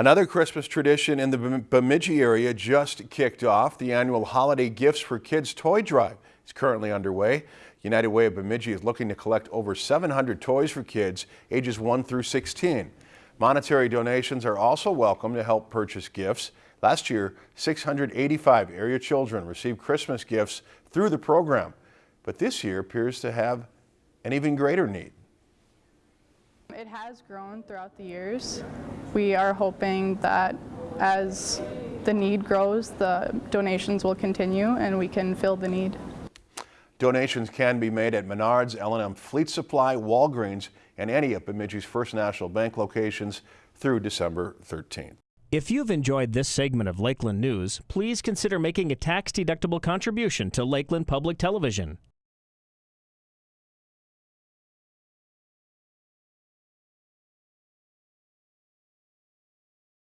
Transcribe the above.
Another Christmas tradition in the Bemidji area just kicked off. The annual Holiday Gifts for Kids toy drive is currently underway. United Way of Bemidji is looking to collect over 700 toys for kids ages 1 through 16. Monetary donations are also welcome to help purchase gifts. Last year, 685 area children received Christmas gifts through the program, but this year appears to have an even greater need. It has grown throughout the years. We are hoping that as the need grows, the donations will continue and we can fill the need. Donations can be made at Menards, L&M Fleet Supply, Walgreens, and any of Bemidji's First National Bank locations through December 13th. If you've enjoyed this segment of Lakeland News, please consider making a tax-deductible contribution to Lakeland Public Television.